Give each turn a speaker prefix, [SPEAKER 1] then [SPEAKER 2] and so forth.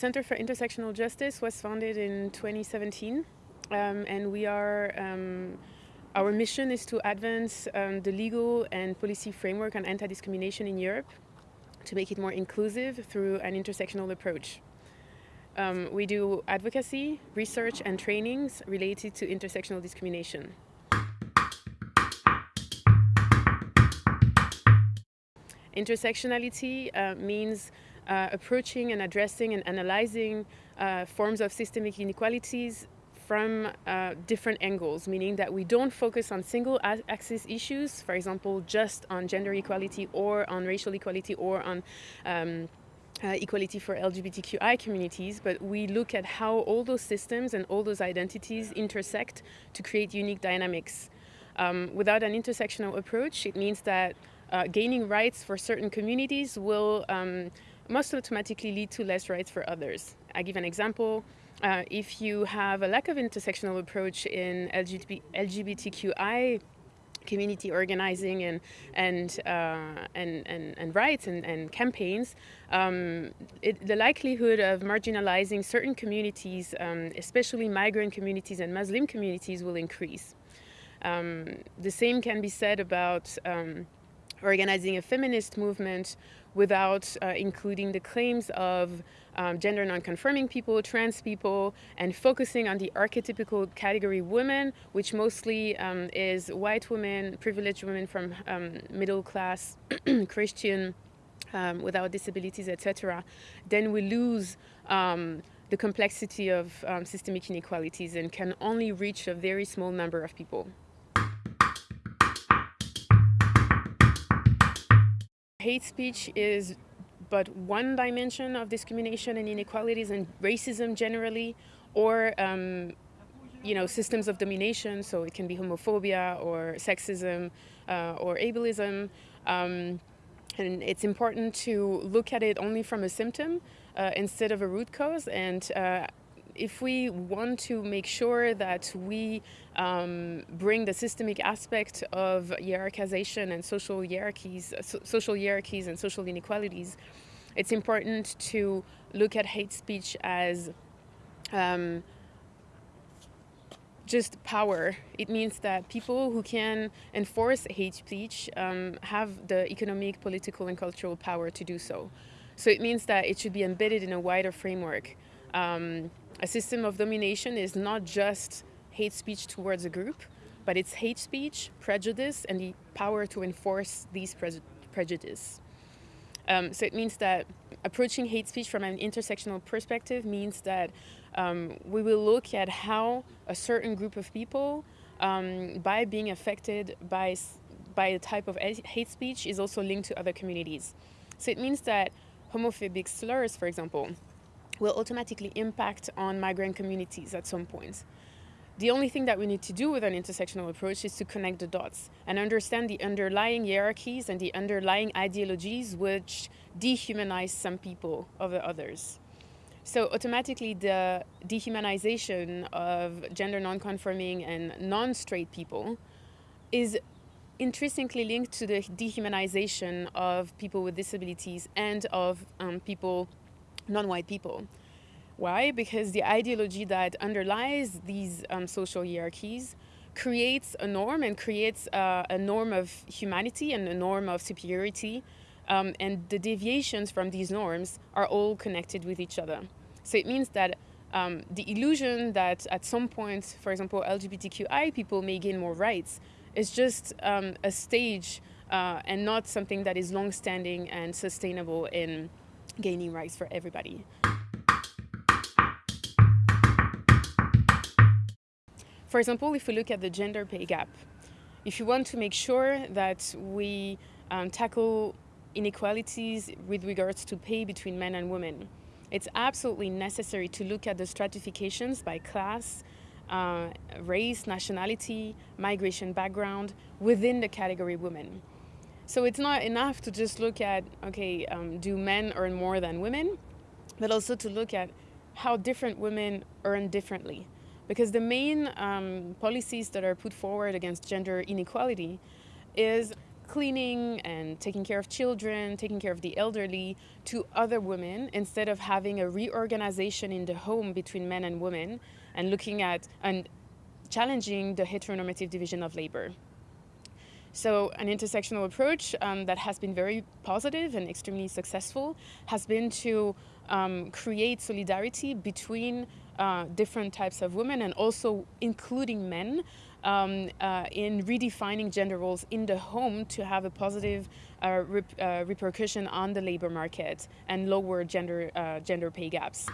[SPEAKER 1] Center for Intersectional Justice was founded in 2017, um, and we are um, our mission is to advance um, the legal and policy framework on anti-discrimination in Europe to make it more inclusive through an intersectional approach. Um, we do advocacy, research and trainings related to intersectional discrimination. Intersectionality uh, means uh, approaching and addressing and analyzing uh, forms of systemic inequalities from uh, different angles, meaning that we don't focus on single axis issues, for example, just on gender equality or on racial equality or on um, uh, equality for LGBTQI communities, but we look at how all those systems and all those identities intersect to create unique dynamics. Um, without an intersectional approach, it means that uh, gaining rights for certain communities will um, must automatically lead to less rights for others. I give an example. Uh, if you have a lack of intersectional approach in LGBT, LGBTQI community organizing and and uh, and, and, and rights and, and campaigns, um, it, the likelihood of marginalizing certain communities, um, especially migrant communities and Muslim communities, will increase. Um, the same can be said about um, organizing a feminist movement without uh, including the claims of um, gender non-conforming people, trans people, and focusing on the archetypical category women, which mostly um, is white women, privileged women from um, middle class, Christian, um, without disabilities, etc., then we lose um, the complexity of um, systemic inequalities and can only reach a very small number of people. Hate speech is but one dimension of discrimination and inequalities and racism generally, or um, you know systems of domination. So it can be homophobia or sexism uh, or ableism. Um, and it's important to look at it only from a symptom uh, instead of a root cause and uh, if we want to make sure that we um, bring the systemic aspect of hierarchization and social hierarchies, so social hierarchies and social inequalities, it's important to look at hate speech as um, just power. It means that people who can enforce hate speech um, have the economic, political, and cultural power to do so. So it means that it should be embedded in a wider framework. Um, a system of domination is not just hate speech towards a group, but it's hate speech, prejudice, and the power to enforce these pre prejudice. Um, so it means that approaching hate speech from an intersectional perspective means that um, we will look at how a certain group of people, um, by being affected by, by a type of hate speech, is also linked to other communities. So it means that homophobic slurs, for example, will automatically impact on migrant communities at some point. The only thing that we need to do with an intersectional approach is to connect the dots and understand the underlying hierarchies and the underlying ideologies which dehumanize some people over others. So automatically the dehumanization of gender non-conforming and non-straight people is intrinsically linked to the dehumanization of people with disabilities and of um, people non-white people. Why? Because the ideology that underlies these um, social hierarchies creates a norm and creates uh, a norm of humanity and a norm of superiority. Um, and the deviations from these norms are all connected with each other. So it means that um, the illusion that at some point, for example, LGBTQI people may gain more rights is just um, a stage uh, and not something that is long-standing and sustainable in gaining rights for everybody. For example, if we look at the gender pay gap, if you want to make sure that we um, tackle inequalities with regards to pay between men and women, it's absolutely necessary to look at the stratifications by class, uh, race, nationality, migration background within the category women. So it's not enough to just look at, okay, um, do men earn more than women, but also to look at how different women earn differently. Because the main um, policies that are put forward against gender inequality is cleaning and taking care of children, taking care of the elderly to other women instead of having a reorganization in the home between men and women and looking at and challenging the heteronormative division of labor. So an intersectional approach um, that has been very positive and extremely successful has been to um, create solidarity between uh, different types of women and also including men um, uh, in redefining gender roles in the home to have a positive uh, rep uh, repercussion on the labor market and lower gender, uh, gender pay gaps.